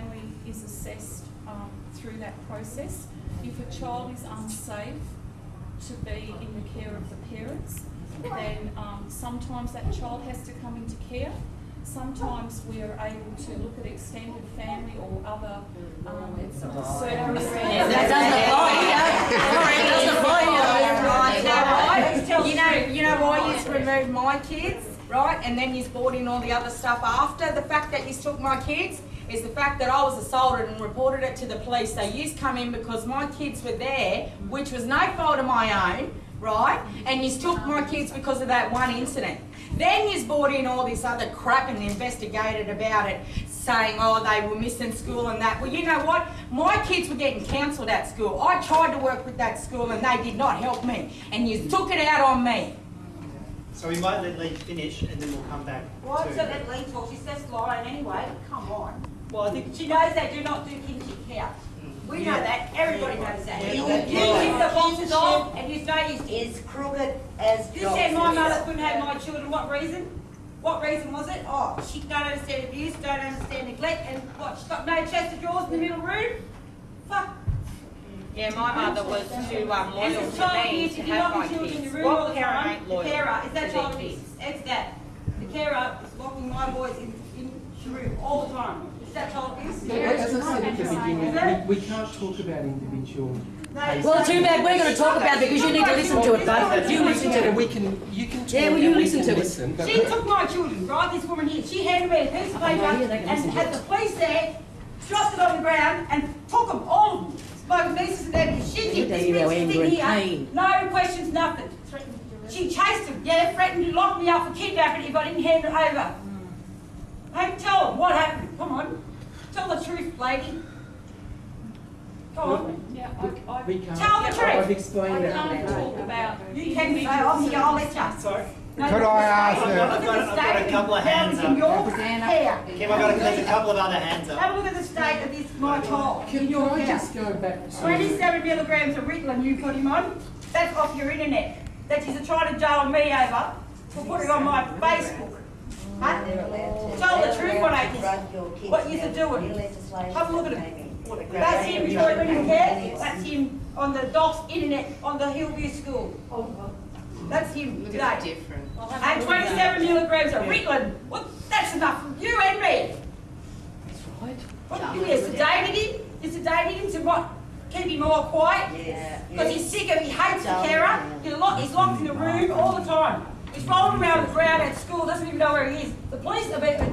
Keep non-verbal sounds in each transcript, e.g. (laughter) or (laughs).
family is assessed um, through that process. If a child is unsafe to be in the care of the parents, then um, sometimes that child has to come into care. Sometimes we are able to look at extended family or other um, circumstances. That doesn't apply (laughs) here. Doesn't apply. You know? You know, you know why you removed my kids, right? And then you brought in all the other stuff after. The fact that you took my kids is the fact that I was assaulted and reported it to the police. So you come in because my kids were there, which was no fault of my own, right? And you took my kids because of that one incident. Then you brought in all this other crap and investigated about it, saying, oh, they were missing school and that. Well, you know what? My kids were getting counselled at school. I tried to work with that school and they did not help me. And you took it out on me. So we might let Lee finish and then we'll come back Why to... so let Lee talk? She's just lying anyway. Come on. Well, I think She knows they do not do kinship care. We know that. Everybody knows that. Yeah, You that's keep the boxes off and you know you is crooked as You said my mother couldn't have my children, what reason? What reason was it? Oh, she don't understand abuse, don't understand neglect, and what, she's got no chest of drawers in the middle room? Fuck. Yeah, my mother was too um, loyal to me to have my the children in kids. your room all What the parent time, ain't the loyal carer, is that child abuse? kids? Ex that. The carer is locking my boys in, in the room all the time. Is that child abuse? But As I said at the beginning, we, we can't talk about individual Well, too bad we're going to talk about it because you need to listen to it, bud. You listen to And it. we can, you can talk. Yeah, well, you we listen to it. listen, but- She took my children, right, this woman here, she handed me a piece of paper Oh, yeah, they can and listen to had it. the police there, dropped it on the ground and took them, all of them. My nieces and nephews, she did tell this you big thing here, pain. no questions, nothing. She chased them, yeah, threatened to lock me up for kidnapping if I didn't hand it over. Hey, tell them what happened, come on, tell the truth, lady. Go on, Yeah, I, I, We can't. Tell the truth. I've explained I can't talk about you can say, oh, I'm here, I'll let you. Sorry. No, Could I ask I've her- got, I've got, I've got a couple of hands in up. your hair. Kim, I've got a, there's a couple of other hands up. Have a look at the state of this, my child. Can, in can your I hair. just go back to? Twenty-seven milligrams of Ritalin you put him on, that's off your internet. That you're trying to jail me over for putting on my Facebook. Huh? Tell the truth on it. What you're doing. Have a look at him. That's him before he went care, that's him on the DOS internet, on the Hillview School. That's him today. different. And twenty-seven milligrams of Ritalin, what, that's enough for you and me. That's right. What, you sedated him, you sedated him to what, keep him all quiet? Yeah. Because he's sick of, he hates the carer, he's locked, he's locked in the room all the time. He's rolling around the ground at school, doesn't even know where he is. The police,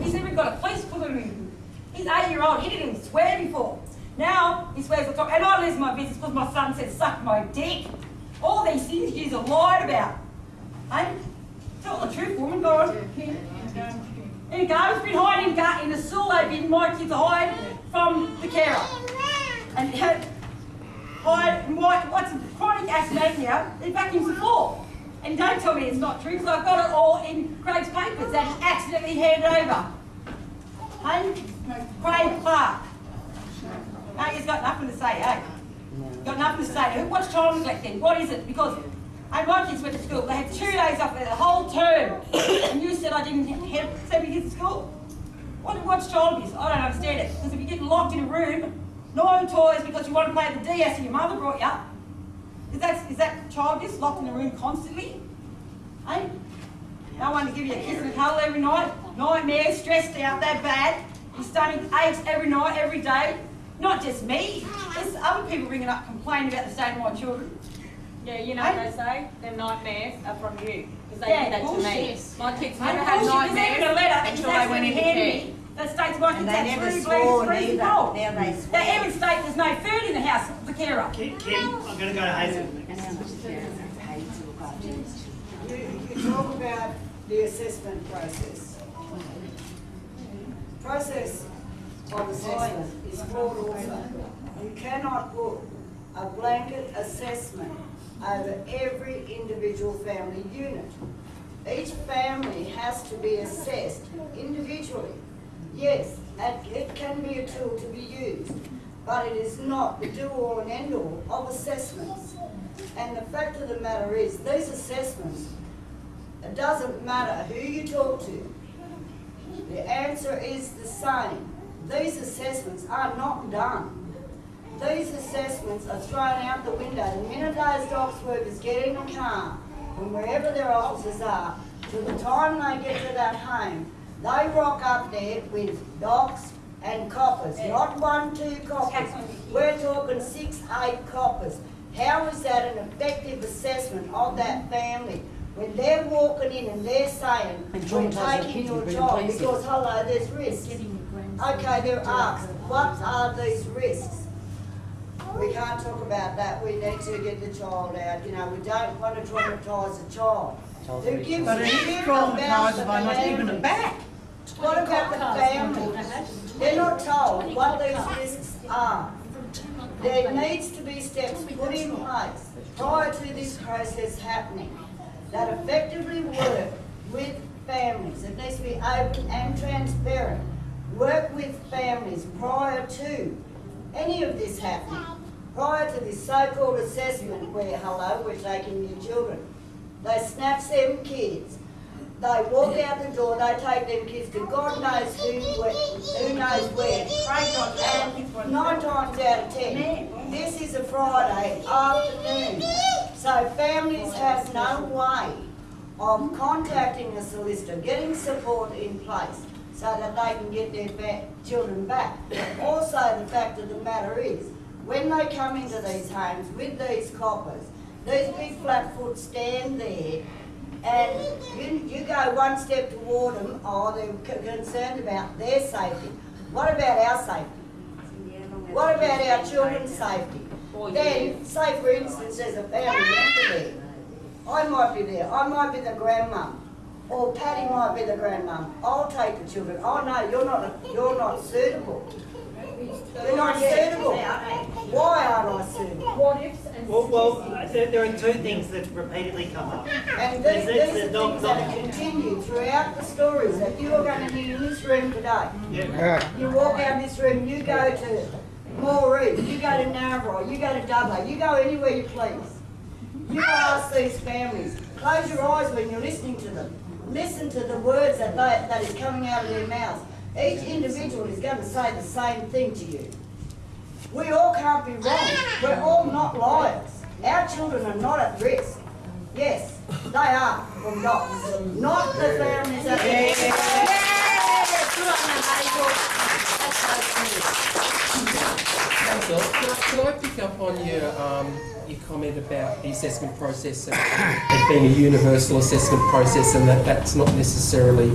he's even got a police on him. He's eight year old, he didn't even swear before. Now, he swears the time, and I lose my business because my son said, suck my dick. All these things you have lied about. Hey, tell the truth, woman, go on. You go, he's been hiding in, in the school, they've been, my kids hide from the carer. And hide, my, what's chronic asthmatia, he vacuums the floor. And don't tell me it's not true, because I've got it all in Craig's papers that he accidentally handed over. Hey, Craig Clark. No, he's got nothing to say, eh? Got nothing to say. What's child neglect then? What is it? Because my kids went to school. They had two days off the whole term. And you said I didn't have, send kids to school? What, what's child abuse? I don't understand it. Because if you get locked in a room, no toys because you want to play the DS and your mother brought you, is that, is that child abuse? Locked in a room constantly? Hey? No one to give you a kiss and a cuddle every night. Nightmares, stressed out that bad. Your stomach aches every night, every day. Not just me. There's other people ringing up complaining about the state of my children. Yeah, you know what they say? Their nightmares are from you. Because they Yeah, did that to me. My kids never had bullshit. Even a letter nightmares until they went into care. That states my kids And they have never three swore bleeds, three either. control. Now they They swear. even state there's no food in the house of the carer. Kim, Kim, I'm going to go to Hazel. You, you talk about the assessment process. Process of assessment is flawed also. You cannot put a blanket assessment over every individual family unit. Each family has to be assessed individually. Yes, and it can be a tool to be used, but it is not the do-all and end-all of assessments. And the fact of the matter is, these assessments, it doesn't matter who you talk to, the answer is the same. These assessments are not done. These assessments are thrown out the window. The minute those docs workers get in the car, from wherever their offices are, to the time they get to that home, they rock up there with docs and coppers, not one, two coppers. We're talking six, eight coppers. How is that an effective assessment of that family? When they're walking in and they're saying, And we're taking your and bring job because, hello, there's risks. Okay, they're asked, what are these risks? We can't talk about that, we need to get the child out, you know, we don't want to traumatise a child. Who gives But a it shit is about traumatised the by What about the families? They're not told what these risks are. There needs to be steps put in place prior to this process happening that effectively work with families. It needs to be open and transparent. Work with families prior to any of this happening. Prior to this so-called assessment where, hello, we're taking your children. They snatch them kids. They walk out the door, they take them kids to God knows who, who knows where. And nine times out of ten, this is a Friday afternoon. So families have no way of contacting a solicitor, getting support in place so that they can get their ba- children back. Also, the fact of the matter is, when they come into these homes with these coppers, these big flatfoot stand there and you, you go one step toward them, oh, they're concerned about their safety. What about our safety? What about our children's safety? Then, say for instance, there's a family member there. I might be there, I might be the grandmum, or Patty might be the grandmum. I'll take the children. Oh no, you're not, you're not suitable. You're not suitable. Eh? Why aren't I suitable? What ifs and Well, well, there, there are two things that repeatedly come up. And There's- these, there's these are the dog- things that are continued throughout the stories that you are going to hear in this room today. Yeah. You walk out of this room, you go to Moree, you go to Narrabri, you go to Dubbo, you go anywhere you please. You ask these families, close your eyes when you're listening to them. Listen to the words that they, that is coming out of their mouths. Each individual is going to say the same thing to you. We all can't be wrong. We're all not liars. Our children are not at risk. Yes, they are from DoCS, not the families that. Councillor, can I, can I pick up on your, um, your comment about the assessment process and it being a universal assessment process and that that's not necessarily,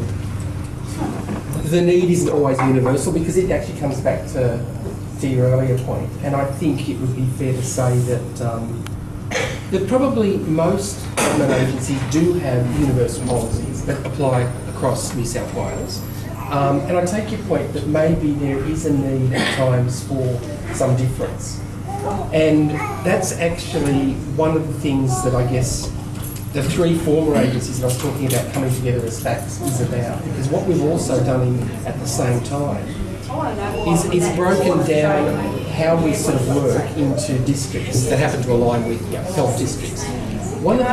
the need isn't always universal because it actually comes back to, to your earlier. And I think it would be fair to say that, um, that probably most government agencies do have universal policies that apply across New South Wales. Um, and I take your point that maybe there is a need at times for some difference. And that's actually one of the things that I guess the three former agencies that I was talking about coming together as FACS is about. Because what we've also done in, at the same time is, is broken down how we sort of work into districts that happen to align with health districts. One of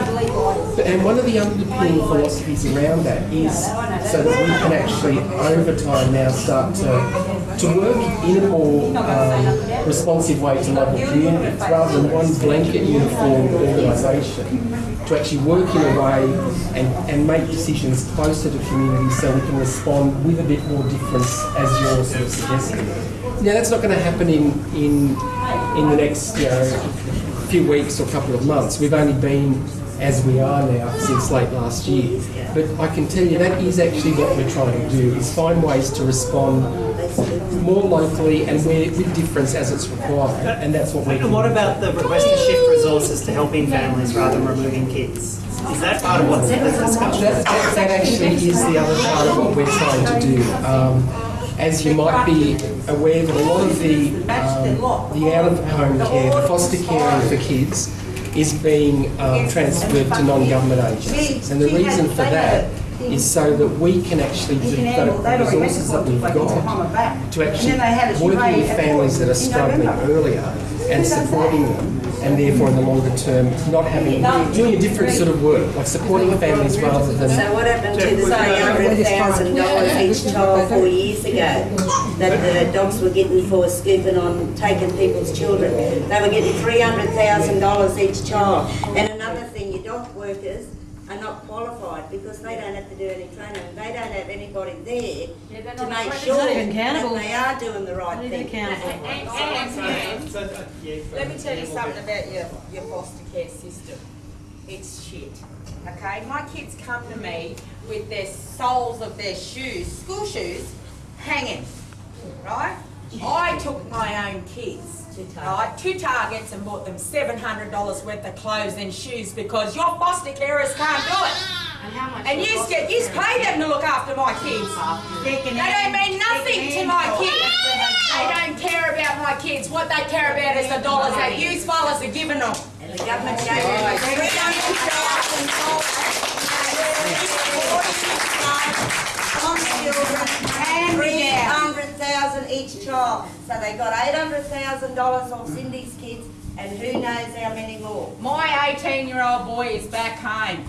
the, and one of the underpinning philosophies around that is so that we can actually over time now start to, to work in a more um, responsive way to local communities rather than one blanket uniform organisation to actually work in a way and, and make decisions closer to communities so we can respond with a bit more difference as you're sort of suggesting. Now that's not going to happen in, in, in the next you know, few weeks or couple of months. We've only been as we are now since late last year. But I can tell you that is actually what we're trying to do, is find ways to respond more locally and where, with difference as it's required. And that's what we're And what about the request to shift resources to helping families rather than removing kids? Is that part of what's in discussion? That, that, that actually is the other part of what we're trying to do. Um, as you might be aware that a lot of the, um, the out-of-home care, the foster care for kids, is being um, transferred to non-government agencies. And the reason for that is so that we can actually He can devote handle, the they'd already met resources that we've court, got to And then they had a actually working with families that are struggling November. earlier and supporting them, and therefore in the longer term, not having, doing a different sort of work, like supporting families rather than. So what happened to the three hundred thousand dollars each child four years ago that the DoCS were getting for scooping on taking people's children? They were getting three hundred thousand dollars each child. And another thing, your DoCS workers are not qualified because they don't have to do any training. They don't have anybody there to make sure not even that accountable. they are doing the right Not even thing. accountable. Let me tell you something about your, your foster care system. It's shit, okay? My kids come to me with their soles of their shoes, school shoes, hanging, right? I took my own kids, right, two Targets and bought them seven hundred dollars worth of clothes and shoes because your foster carers can't do it. (laughs) And you get, you pay them to look after my kids. They don't mean nothing to my kids. They don't care about my kids. What they care about is the dollars that you fellas are giving them. And the government gave them three hundred thousand dollars. Three hundred thousand each child. So they got eight hundred thousand dollars off Cindy's kids and who knows how many more. My 18 year old boy is back home.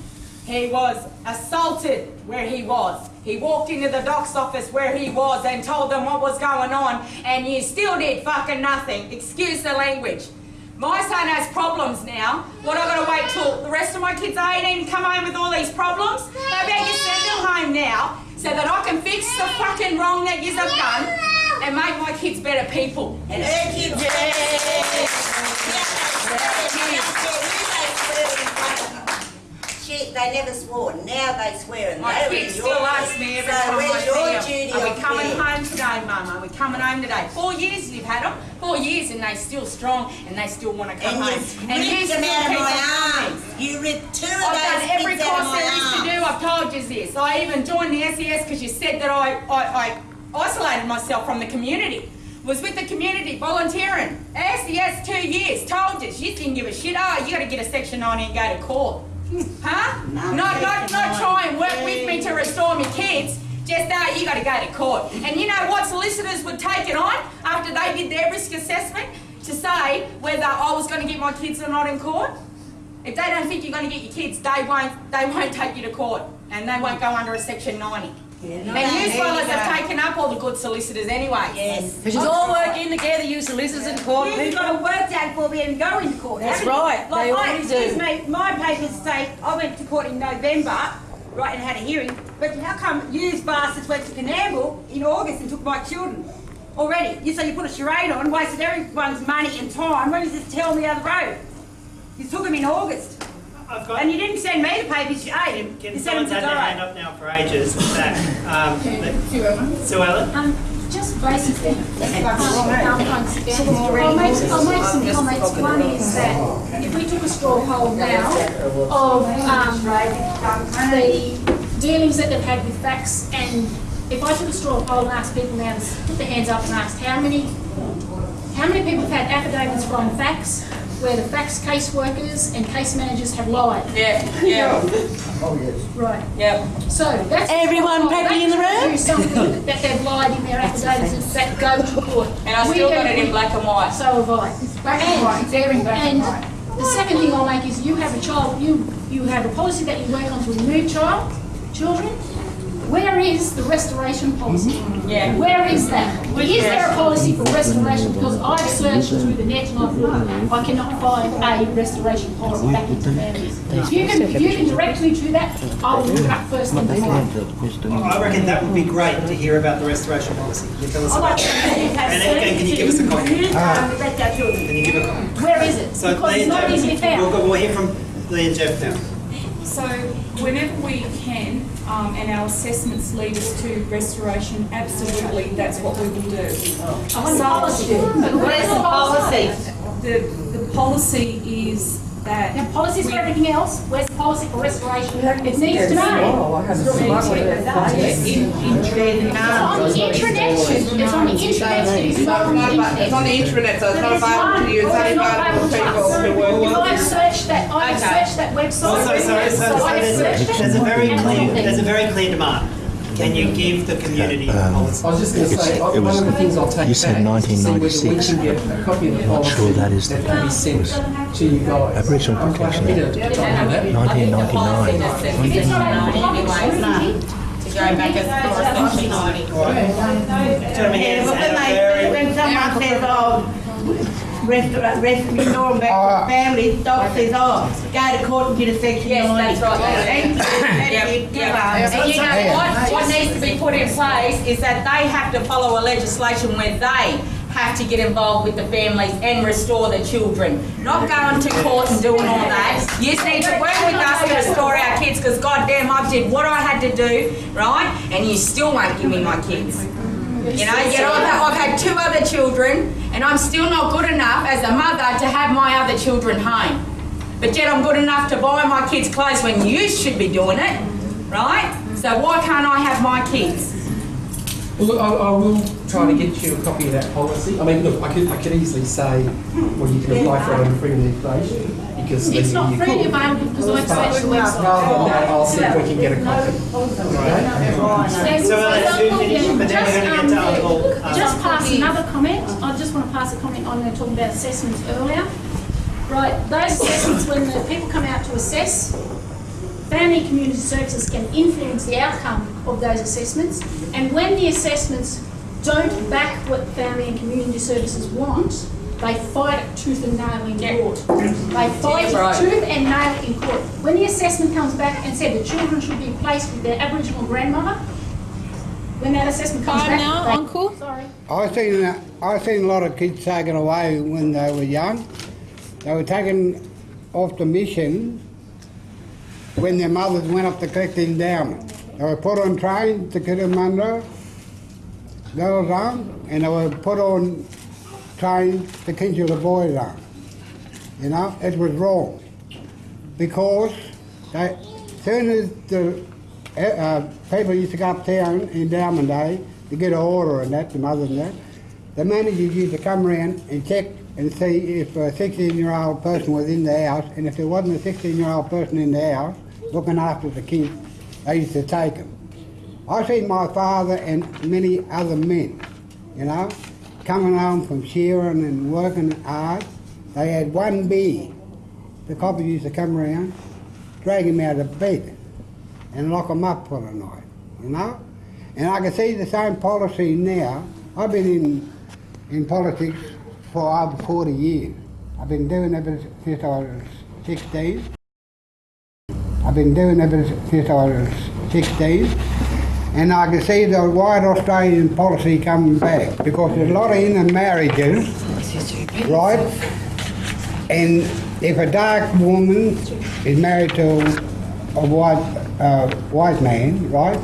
He was assaulted where he was. He walked into the doc's office where he was and told them what was going on, and you still did fucking nothing. Excuse the language. My son has problems now. What, I gotta wait till the rest of my kids are 18 to come home with all these problems? How about you send them home now so that I can fix the fucking wrong that you have done and make my kids better people? And her kids. Shit, they never swore. Now they swear and My kids still ask me every So time I see them, are we coming home today, Mum? Are we coming home today? Four years you've had them, four years, and they still strong, and they still want to come And home. you you ripped still them out of my arms. You ripped two of I've those done every kids out course of there is to my do. arms. I've told you this. I even joined the SES because you said that I, I, I isolated myself from the community. Was with the community volunteering. SES two years. Told you. You didn't give a shit. Oh, you got to get a section 90 and go to court. Huh? No, not, not, not try and work with me to restore me kids. Just uh, you got to go to court. And you know what? Solicitors would take it on after they did their risk assessment to say whether I was going to get my kids or not in court. If they don't think you're going to get your kids, they won't. They won't take you to court, and they won't go under a section 90. Yeah, And no, you there fellas have taken up all the good solicitors anyway. Yes. Because you all working together, you solicitors in court You've got to work that before we even go into court. That's haven't you? right, Like they my, always excuse do. me, my papers say I went to court in November, right, and had a hearing. But how come you bastards went to Canamble in August and took my children already? You say you put a charade on, wasted everyone's money and time. When does this tell me the other road? You took them in August, I've got, and you didn't send me the papers. You ate them. can You sent them to had their hand up now for ages that, um, that- Sue Ellen? Um, just basically, fucking wrong, um? I'll make, I'll make some comments. One is that if we took a straw poll now of, um, the dealings that they've had with FACS, and if I took a straw poll and asked people now to put their hands up and asked how many, how many people have had affidavits from FACS, where the FACS caseworkers and case managers have lied? Yeah, yeah, (laughs) oh, yes. Right. yeah. So that's. Everyone practically in the room? tells something (laughs) that they've lied in their affidavits that go to court. And I We still got it in black and white. So have I. Black and white, very black and white. And the second thing I'll make is you have a child, you, you have a policy that you work on to remove child, children. Where is the restoration policy? Mm-hmm. Yeah. Where is that? Is there a policy for restoration? Because I've searched mm-hmm. through the net and I've, I cannot find a restoration policy back into families. If you can, if you can direct me to that, I will look it up first thing tomorrow. I reckon that would be great to hear about the restoration policy. Can you tell us about to it? see And again, can you give us a copy? You, let our children. Can you give a copy? Where is it? So Because Lee it's and not Jeff, easily found. we'll, we'll hear from Lee and Jeff now. So whenever we can, um, and our assessments lead us to restoration, absolutely, that's what we will do. I want policy. (laughs) Where's the policy? The, the policy is that. Now, policies for everything else, where's the policy for restoration? It needs to know. It's on the intranet, it's on the intranet, it is on the internet. It's on the intranet, so it's not available to you, it's not- only available to people us. who work. If I search that, I Okay. search that website. Also, sorry, so, so I there's, searched it, there's a very clear, there's a very clear demand. Can you give the community a um, policy? I was just going to say, It one was- of the things I'll take you said back is to see whether we 1996. can get a copy of the Not sure that is the that can be sent to you guys. Aboriginal Protection Act. to do that. 1999. If it's not on the Anyway, to go back as far as nineteen ninety. Yeah, but when they, when someone says, oh, rest, rest, restore back family, doc says, oh, go to court and get a section Yes, that's right. Thank you. That's Yep, it. yep. Go. And you know what, what needs to be put in place is that they have to follow a legislation where they have to get involved with the families and restore the children. Not going to court and doing all that. You need to work with us to restore our kids, because goddamn, I did what I had to do, right? And you still won't give me my kids. You know, yet I've, I've had two other children, and I'm still not good enough as a mother to have my other children home. But yet I'm good enough to buy my kids clothes when you should be doing it, right? So why can't I have my kids? Well, look, I, I will try to get you a copy of that policy. I mean, look, I could, I could easily say, well, you can apply for it under freedom of information, because It's legally not you freely could. available because I've But searched the website. rather than that, I'll see if we can get a copy. Okay? so we'll let you finish, but then we're Just, gonna get to um, Uncle, uh, Just pass another comment, I just want to pass a comment on, they were talking about assessments earlier. Right, those assessments, when the people come out to assess, family and community services can influence the outcome of those assessments. And when the assessments don't back what family and community services want, they fight it tooth and nail in Yeah. court. They fight Yeah, right. it tooth and nail in court. When the assessment comes back and said the children should be placed with their Aboriginal grandmother, when that assessment comes back. now, they- Uncle. Sorry. I've seen, uh, I've seen a lot of kids taken away when they were young. They were taken off the mission when their mothers went up to collect the endowment. They were put on trains to Cootamundra, girls on, and they were put on trains to Kinchela boys on. You know, it was wrong. Because they, soon as the uh, uh, people used to go uptown endowment day to get an order and that, the mothers and that, the managers used to come around and check and see if a 16 year old person was in the house, and if there wasn't a 16 year old person in the house looking after the kids, they used to take them. I've seen my father and many other men, you know, coming home from shearing and working hard. They had one beer. The coppers used to come around, drag him out of bed, and lock him up for the night, you know? And I can see the same policy now. I've been in, in politics for over 40 years. I've been doing it since I was 16. I've been doing it since I was 16. And I can see the white Australian policy coming back because there's a lot of intermarriages, right? And if a dark woman is married to a white uh, white man, right?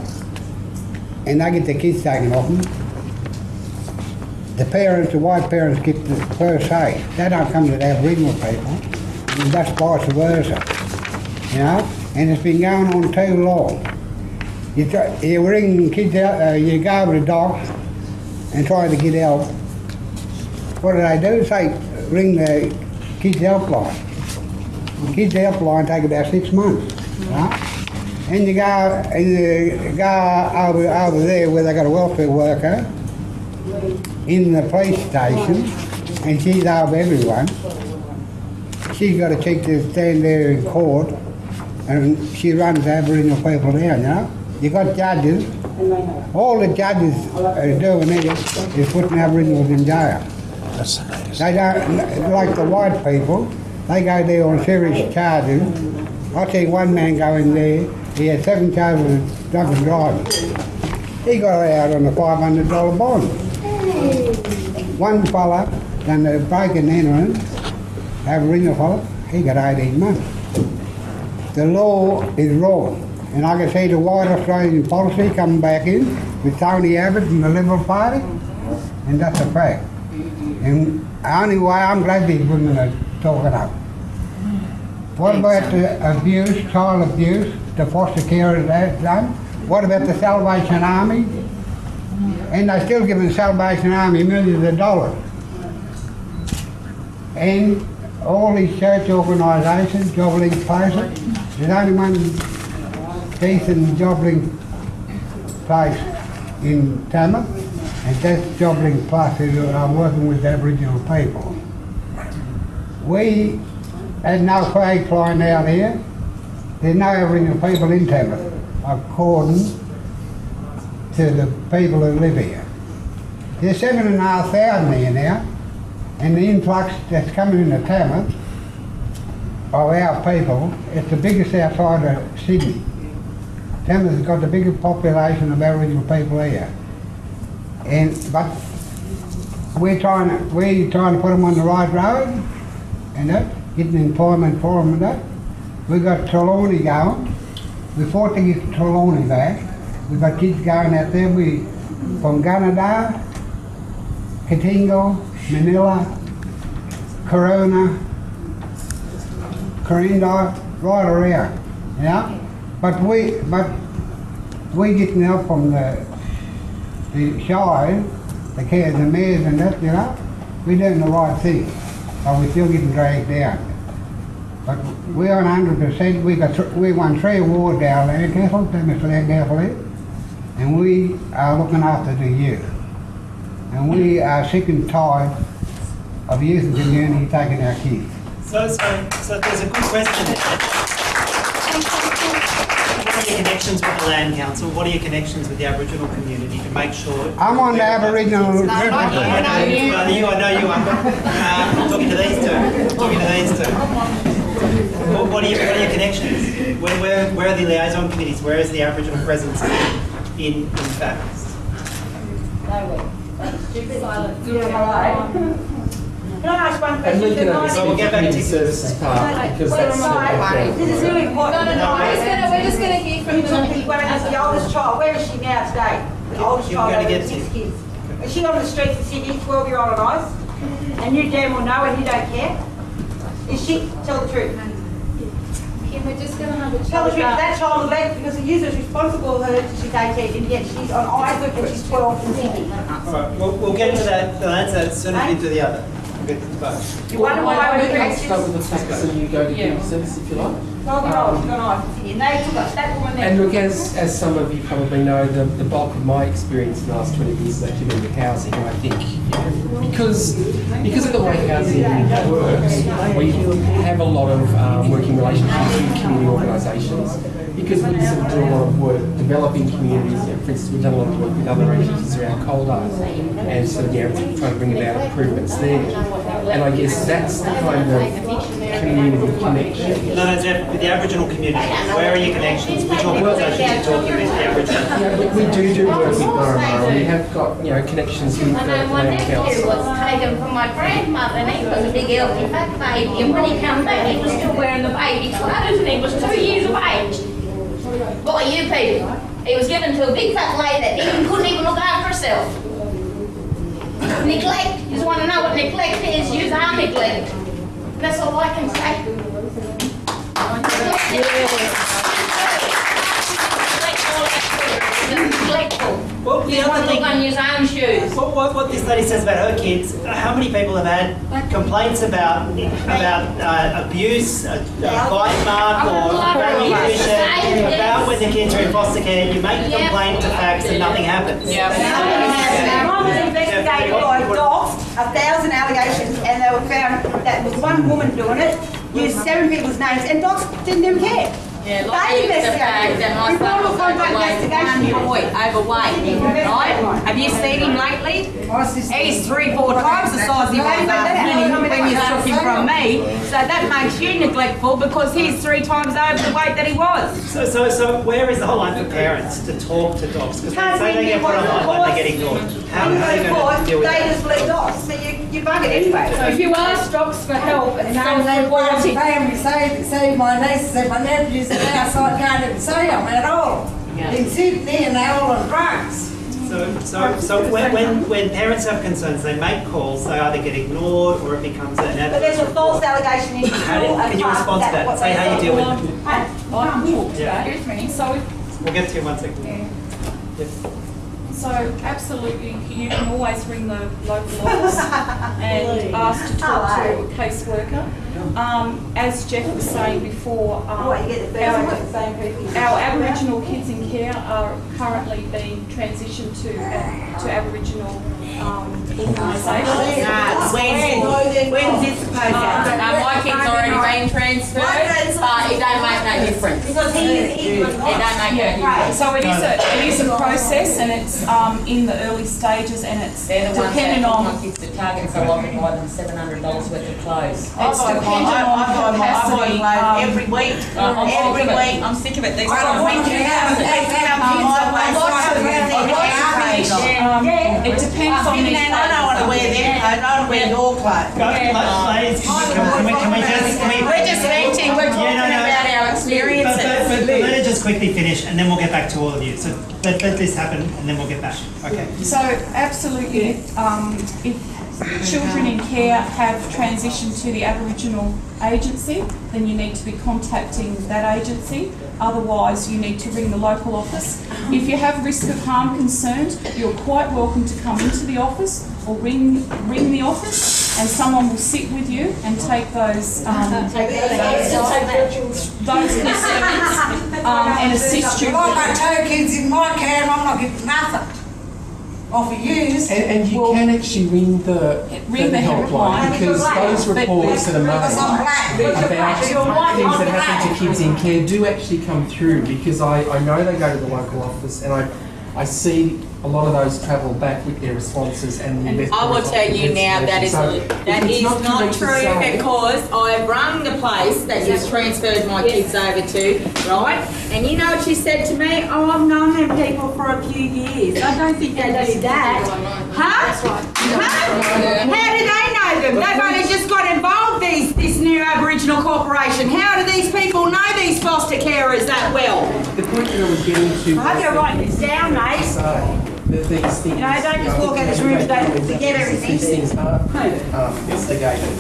And they get the kids taken off them, the parents, the white parents get the first say. They don't come to the Aboriginal people, and that's vice versa. You know? And it's been going on too long. You, try, you ring kids out, uh, you go over the docks and try to get help. What do they do? Say, ring the kids helpline. The kids helpline take about six months. Right? And you go and you go over, over there where they got a welfare worker in the police station, and she's over everyone. She's got a cheek to stand there in court, and she runs Aboriginal people down, you know. You got judges, all the judges are doing is, is putting Aboriginals in jail. They don't, like the white people, they go there on serious charges. I see one man go in there, he had seven charges of drunk and driving. He got out on a $500 bond. One fella done the break and entering, Aboriginal fella, he got 18 months. The law is wrong. And I can see the white Australian policy coming back in with Tony Abbott and the Liberal Party, and that's a fact. And only anyway, I'm glad these women are talking up. What about the abuse, child abuse, the foster care that's done? What about the Salvation Army? And they're still giving the Salvation Army millions of dollars. And all these church organisations, jobbing places, there's only one decent jobbing place in Tamworth, and that's Joblink Plus, who are working with Aboriginal people. We had no flag flying out here. There's no Aboriginal people in Tamworth, according to the people who live here. There's seven and a half thousand here now, and the influx that's coming into Tamworth of our people, it's the biggest outside of Sydney. Tamworth's got the biggest population of Aboriginal people here. And, but we're trying to, we're trying to put them on the right road and that, getting employment for them and that. We've got Trelawney going. We fought to get Trelawney back. We got kids going out there. We from Gunnedah, Kootingal, Manilla, Corona, Corinda, right around. Yeah? But we but we getting help from the the shire, the care the mayors and that, you know, we're doing the right thing. But we're still getting dragged down. But we're on hundred percent, we got, we won three awards down there, careful, Mr. Langaffer, and we are looking after the youth. And we are sick and tired of youth and community taking our kids. So, so, so there's a good question. What are your connections with the Land Council? What are your connections with the Aboriginal community to make sure? I'm on the Aboriginal. I know, I know you, well, you, I know you are. Uh, I'm talking to these two. I'm talking to these two. What, what are your, what are your connections? Where, where, where are the liaison committees? Where is the Aboriginal presence in, in fact? Can I ask one And question? we can Can I- understand we'll the get back to community you. services part because Wait, that's. right. This is really important. No, no, no, we're just gonna, we're just gonna hear from the. When I ask the oldest child, where is she now today? The oldest You're child gonna get six to- kids. Is she on the streets of Sydney, twelve year old and eyes? And you damn well know and you don't care? Is she, tell the truth. Kim, we're just gonna have a chat. Tell the truth, about. that child left because the user is responsible for her till she's eighteen and yet she's on eyes and she's twelve in Sydney. All right, we'll, we'll get to that, the answer as soon as we get the other. We'll get to the. You wonder why We we can create start with the facts and you go to Yeah. community service if you like. Twelve year old, she's on eyes in Sydney and they took us, that woman. And look, as, as some of you probably know, the, the bulk of my experience in the last 20 years has actually been with housing. And I think, you because, because of the way housing works, we have a lot of um, working relationships with community organisations. Because we sort of do a lot of work developing communities. You know, for instance, we've done a lot of work with other agencies around Coledale and sort of, you know, trying to bring about improvements there. And I guess that's the kind of community connection No, no, Jeff, with the Aboriginal community, where are your connections? Which organisations are you talking about the Aboriginal? Yeah, we, we do do work with Murray We have got, you know, connections with the I know my Land nephew Council. was taken from my grandmother and he was a big healthy fat baby and when he came back he was still wearing the baby clothes and he was two years of age. By you paid people. He was given to a big fat lady that even couldn't even look after herself. Neglect. You just want to know what neglect is? You are neglect. That's all I can say. Neglectful. Well, the You other want to thing, look on your own shoes. what, what, what this lady says about her kids, how many people have had complaints about, about uh, abuse, a, a bite mark or malnutrition, about when the kids are in foster care, you make a Yeah. complaint to FACS and nothing happens. Mine was investigated by DoCS, a thousand allegations, and they were found that was one woman doing it, used seven people's names, and DoCS didn't even care. Yeah, They like the fact investigated. that my We brought son a was overweight, investigation. One boy, overweight, right? Have you seen him lately? He's three, four times the size he was when, he, when you took him from me. So that makes you neglectful because he's three times over the weight that he was. So, so, so where is the whole line for parents to talk to DoCS? Because they say they get put online, they get ignored. How, how are you you go to going to deal with they that? just let DoCS, so you, you bug it anyway. So if you ask DoCS for help and No, no they want reporting. family, say, say my nieces and my nephews and now, so I can't even see them at all. In Sydney and they all on drugs. So, So, so when, when, when parents have concerns, they make calls, they either get ignored or it becomes an But there's a false allegation in the How school. can you respond to that? Say how you deal with it. I can talk to Yeah. that. Excuse me. So, We'll get to you in one second. yeah. Yep. So absolutely, you can always ring the local office and ask to talk to a caseworker. Um, as Jeff was saying before, um, What, you get the our, first one, the same people? our Aboriginal kids in care are currently being transitioned to, uh, to Aboriginal, um, when's, when's this supposed to happen? No, my kid's already been transferred, but it don't make no difference. Because he is. It don't make no difference. So it is a, it is a process and it's, um, in the early stages and it's They're the ones that on my kids to Target so I can buy them seven hundred dollars worth of clothes. It's dependent on capacity. um, every week, I'm every week, I'm sick of it. These I don't want to have, they have kids on Um, it depends on Even these then, I don't want to wear their clothes, I want to wear your clothes. Go- Ladies, can we, can we just, can we? We're just venting, we're talking Yeah, no, no. about our But, experiences. but, but let it just quickly finish and then we'll get back to all of you. So let, let this happen and then we'll get back. Okay. So absolutely, um, if children in care have transitioned to the Aboriginal agency, then you need to be contacting that agency. Otherwise, you need to ring the local office. If you have risk of harm concerns, you're quite welcome to come into the office or ring, ring the office and someone will sit with you and take those, um, those, those concerns, um, and assist you I've got with. two kids in my care and I'm not getting nothing off of yous. And, and you can actually ring the, Ring the helpline. because those reports that are made about things that happen to kids in care do actually come through because I, I know they go to the local office and I, I see a lot of those travel back with their responses and the invest- I will tell you now, that is, So, that if it's is not not true say- because I've rung the place that you've transferred my kids over to, right? And you know what she said to me? Oh, I've known them people for a few years. I don't think they do that. Huh? Huh? How do they know them? They've only just got involved, these, this new Aboriginal corporation. How do these people know these foster carers that well? The point that I was getting to. I hope you're writing this down, mate. say that these things. You know, don't just walk out of this room and don't forget everything. These things are um, investigated.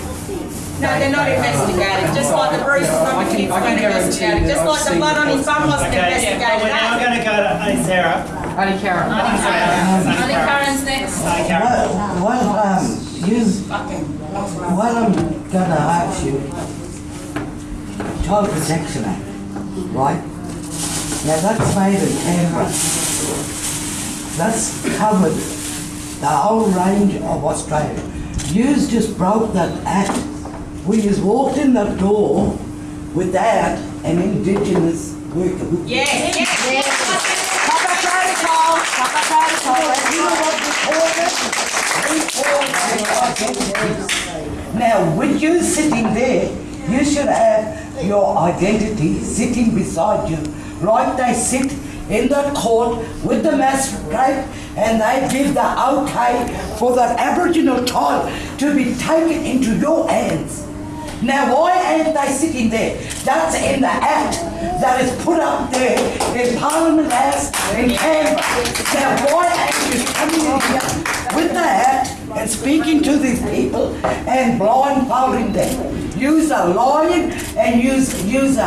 No, they're not investigated, just like the bruises on the kids I can weren't investigated, just like the blood on his reports bum wasn't Okay, investigated. we're now going to go to Auntie Sarah. Only Karen. Auntie Sarah. I Karen's next. Auntie Karen. Well, um, you, well, I'm gonna ask you, Child Protection Act, right? Now, that's made in Canberra. That's covered the whole range of Australia. Yous just broke that act. We just walked in that door without an Indigenous worker. Yes, yes, yes. Proper protocol, proper protocol. You know what we call it? We call it. Now, with you sitting there, you should have your identity sitting beside you, like they sit in the court with the magistrate, and they give the okay for that Aboriginal child to be taken into your hands. Now, why aren't they sitting there? That's in the act that is put up there in Parliament House in Canberra. Now, why aren't you coming in here with the act and speaking to these people and blindfolding them? Use a lying and use, use yous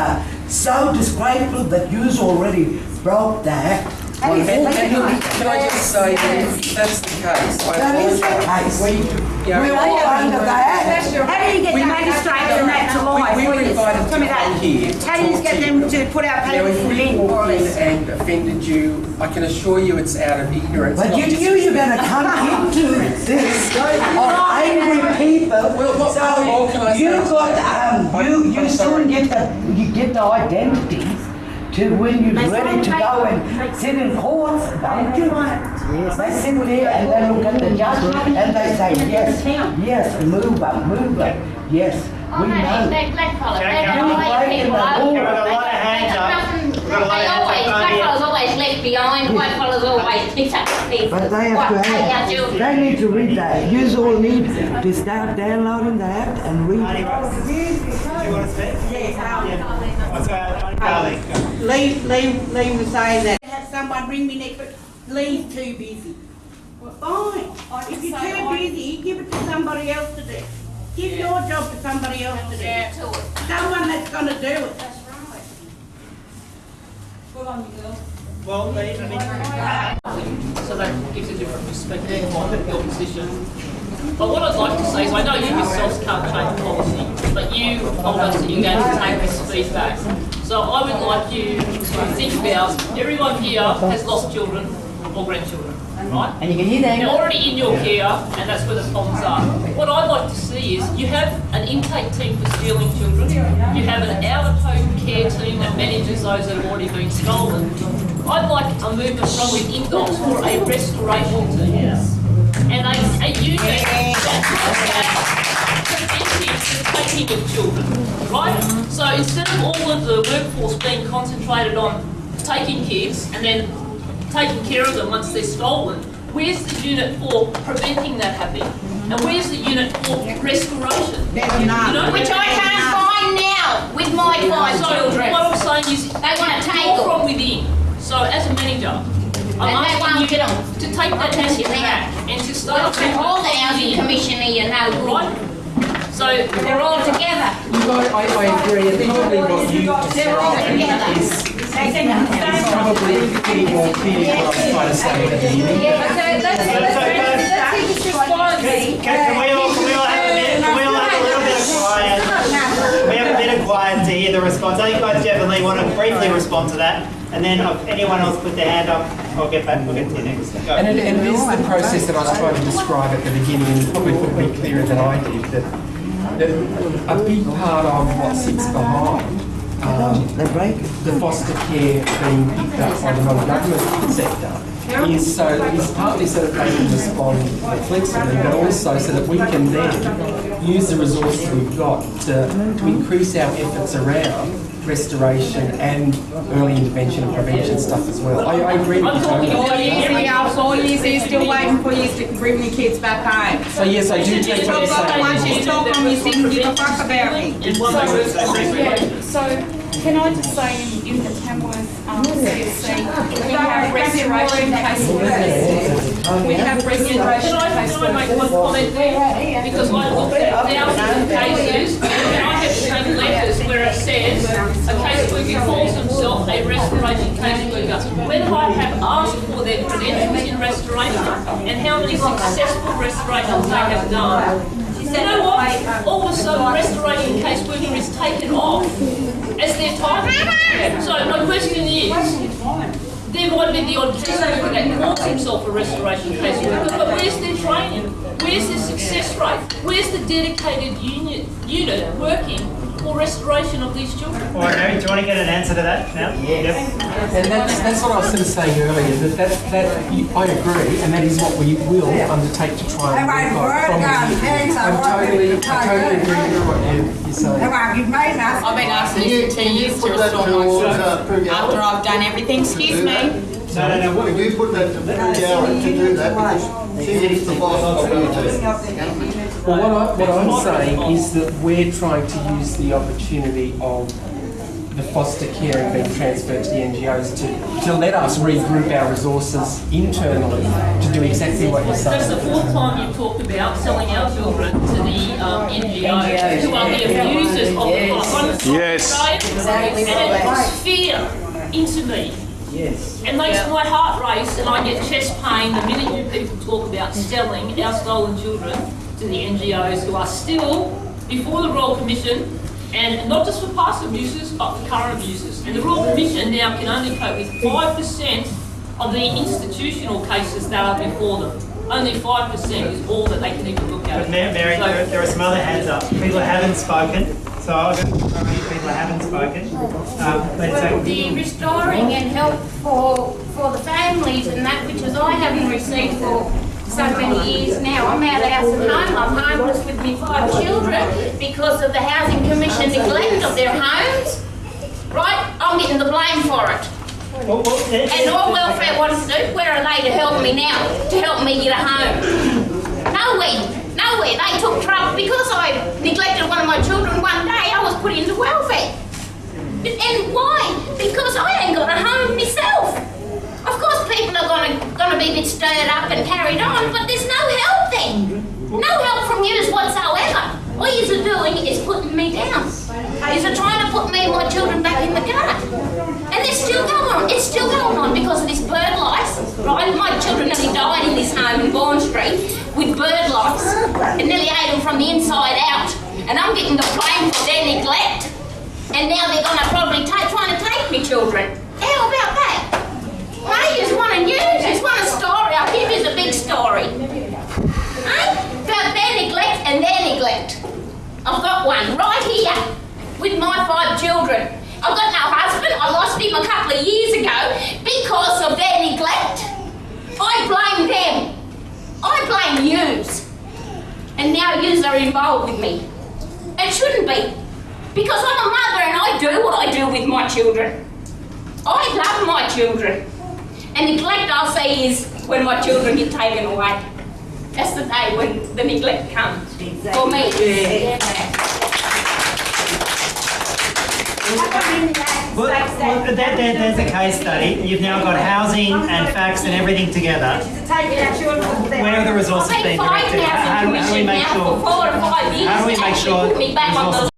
so disgraceful that yous already broke the act. And, and look, can I just say that if that's the case, I That is the apologise. case. We, yeah, We're all under the act. How do you get the magistrates and that to lie? We, we were invited to Tell me come that. here. How do you talk get to them to put our Now, papers if in, we more or walked in less? and offended you, I can assure you it's out of ignorance. But not you just- knew you're gonna come (laughs) into this (laughs) on angry people. Well, what- So what can I say? you got, um, you, I'm- you I'm still sorry. get the, you get the identities to when you're ready to go and sit in courts, don't you? Yes. They sit there and they look at the judge and they say, yes, yes, move up, move up, yes, we no, they, know. they blackfellas, they Karen. don't like You're people breaking the law. We've got a lot of They hands up. nothing, We've got a lot they of hands always, up. Right here. always left behind, whitefellas always picked up the. But they have What, to have, I they need to read that. Yous all need to start downloading the act and read Auntie it. Rose, do you want to speak? Yeah. Let's go, Auntie Carly, go. Lee, Lee, Lee was saying that. Have someone ring me next week. Lee's too busy. Fine. If you're too busy, give it to somebody else to do. Give your job to somebody else to do. Someone that's gonna do it. Good on you, girl. Well, they, I mean, So that gives a different perspective on your position. But what I'd like to say is, I know you yourselves can't change policy, but you told us that you're going to take this feedback. So I would like you to think about, everyone here has lost children or grandchildren, right? And you can hear them. They're already in your care, and that's where the problems are. What I'd like to see is, you have an intake team for stealing children, you have an out-of-home care team that manages those that have already been stolen. I'd like a movement from within DoCS for a restoration team. And a, a unit that preventing the taking of children, right? So instead of all of the workforce being concentrated on taking kids and then taking care of them once they're stolen, where's the unit for preventing that happening? And where's the unit for restoration? You know, Which I can't find now with my five so children. what I'm saying is, They wanna take them. from within. So as a manager, I'm And they won't asking you get 'em. to take that tell you message back and to Well, start. to all the housing commission here, no good. Right? So They're all together. Look, I, I, I agree, and probably what you just They're all said together. is is probably getting more clear what I was trying to say at the beginning. Can, can we all, can we all have a minute, can we all have a little bit of quiet? Can we have a bit of quiet to hear the response? I think both Jeff and Lee want to briefly respond to that, and then if anyone else put their hand up, I'll get back, we'll get to you next. Go. And it, and it is the process that I was trying to describe at the beginning, and probably put it clearer than I did, that, that a big part of what sits behind um, the foster care being picked up by the non-government sector is so, is partly so that they can respond flexibly, but also so that we can then use the resources we've got to, to increase our efforts around restoration and early intervention and prevention stuff as well. I, I agree with you totally. Four years ago, four years, they're still waiting for you to bring the kids back home. So yes, I do take what you're saying. Once you talk on, you didn't give a fuck about me. Yeah, so can I just say in, in the Tamworth um, CSC, we have restoration caseworkers. We have restoration Can I, can I make one comment there? Because I looked at thousands of cases, and I have seen letters where it says, a caseworker calls himself a restoration caseworker. When I have asked for their credentials in restoration, and how many successful restorations they have done, you know what? All of a sudden, restoration caseworker is taken off as their title. So my question is, there might be the caseworker that calls himself a restoration caseworker, but where's their training? Where's their success rate? Where's the dedicated unit, unit working for restoration of these children? All right, Mary, do you want to get an answer to that now? Yes. And that's, that's what I was sort of saying earlier, that, that, that you- I agree, and that is what we will undertake to try and Everybody work on from work on within. I I'm totally, with the I totally agree with what you- you're saying. Come on, you've made enough. I've been asking this for two years to restore my uh, children. After I've done everything, excuse me. No, no, no, what- You put that to Gary to do that because she the boss of you. Well, what, I, what I'm saying is that we're trying to use the opportunity of the foster care and being transferred to the NGOs to, to let us regroup our resources internally to do exactly what you're saying. That's saying. the fourth time you've talked about selling our children to the um, NGOs, who are the abusers of the law. Yes. And it puts fear into me. Yes. It makes my heart race and I get chest pain the minute you people talk about selling our stolen children to the NGOs who are still before the Royal Commission and not just for past abuses but for current abuses. And the Royal Commission now can only cope with 5% of the institutional cases that are before them. Only 5% is all that they can even look at. But Mary, So- there, there are some other hands up. People haven't spoken, so I'll go through how many people haven't spoken. Um, let's Well, the restoring and help for, for the families and that, which is I haven't received for so many years now. I'm out of house and home, I'm homeless with my five children because of the Housing Commission neglect of their homes. Right? I'm getting the blame for it. Well, well, let- And all welfare wants to do, where are they to help me now, to help me get a home? Nowhere, nowhere. They took trouble, because I neglected one of my children one day, Put into welfare. And why? Because I ain't got a home myself. Of course, people are gonna, gonna be a bit stirred up and carried on, but there's no help then. No help from yous whatsoever. All yous are doing is putting me down. Yous are trying to put me and my children back in the gutter. And they're still going on. It's still going on because of this bird lice, right? My children nearly died in this home in Vaughan Street with bird lice. It nearly ate them from the inside out. And I'm getting the blame for their neglect. And now they're gonna probably take, trying to take me children. How about that? Hey, you want a news, you want a story, I'll give you the big story. Hey, about their neglect and their neglect. I've got one right here with my five children. I've got no husband, I lost him a couple of years ago because of their neglect. I blame them. I blame yous. And now yous are involved with me. It shouldn't be. Because I'm a mother and I do what I do with my children. I love my children. And neglect, I'll say, is when my children get taken away. That's the day when the neglect comes for me. Well, well, there, there, there's a case study. You've now got housing and FACS and everything together. Where are the resources being directed? How, do we make sure? for four or five years How do we make sure